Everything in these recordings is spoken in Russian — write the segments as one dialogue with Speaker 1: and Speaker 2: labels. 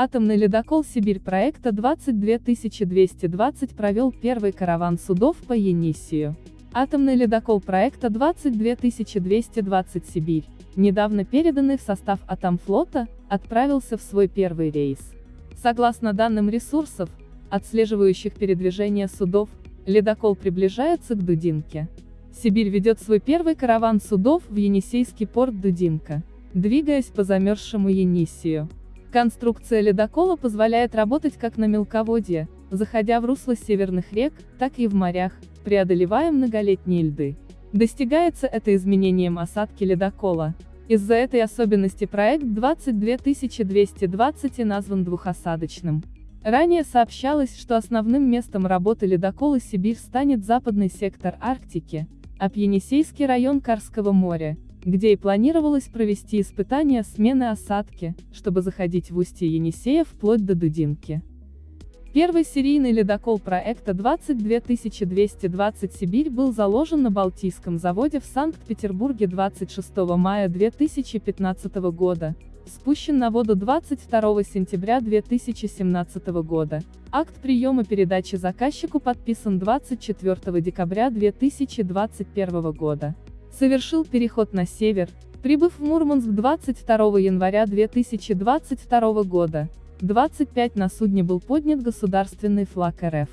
Speaker 1: Атомный ледокол «Сибирь» проекта 22220 провел первый караван судов по Енисею. Атомный ледокол проекта 22220 «Сибирь», недавно переданный в состав Атомфлота, отправился в свой первый рейс. Согласно данным ресурсов, отслеживающих передвижение судов, ледокол приближается к Дудинке. Сибирь ведет свой первый караван судов в Енисейский порт Дудинка, двигаясь по замерзшему Енисею. Конструкция ледокола позволяет работать как на мелководье, заходя в русло северных рек, так и в морях, преодолевая многолетние льды. Достигается это изменением осадки ледокола. Из-за этой особенности проект 22220 и назван двухосадочным. Ранее сообщалось, что основным местом работы ледокола «Сибирь» станет западный сектор Арктики, а Пьенисейский район Карского моря, где и планировалось провести испытания смены осадки, чтобы заходить в устье Енисея вплоть до Дудинки. Первый серийный ледокол проекта 22220 «Сибирь» был заложен на Балтийском заводе в Санкт-Петербурге 26 мая 2015 года, спущен на воду 22 сентября 2017 года. Акт приема передачи заказчику подписан 24 декабря 2021 года совершил переход на север, прибыв в Мурманск 22 января 2022 года. 25 на судне был поднят государственный флаг РФ.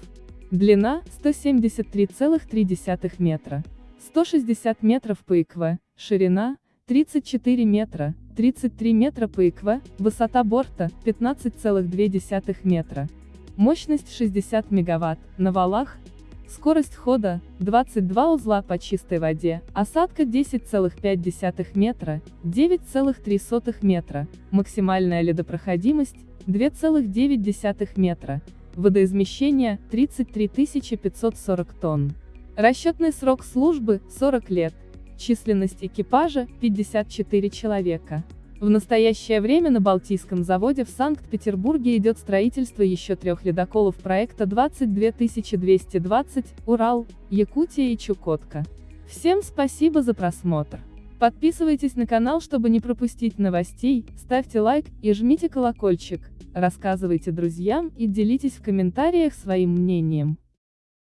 Speaker 1: Длина – 173,3 метра. 160 метров по ИКВ, ширина – 34 метра, 33 метра по ИКВ, высота борта – 15,2 метра. Мощность 60 мегаватт, на валах Скорость хода – 22 узла по чистой воде, осадка 10,5 метра, 9,3 метра, максимальная ледопроходимость – 2,9 метра, водоизмещение – 33 540 тонн. Расчетный срок службы – 40 лет, численность экипажа – 54 человека. В настоящее время на Балтийском заводе в Санкт-Петербурге идет строительство еще трех ледоколов проекта 22220, Урал, Якутия и Чукотка. Всем спасибо за просмотр. Подписывайтесь на канал, чтобы не пропустить новостей, ставьте лайк и жмите колокольчик, рассказывайте друзьям и делитесь в комментариях своим мнением.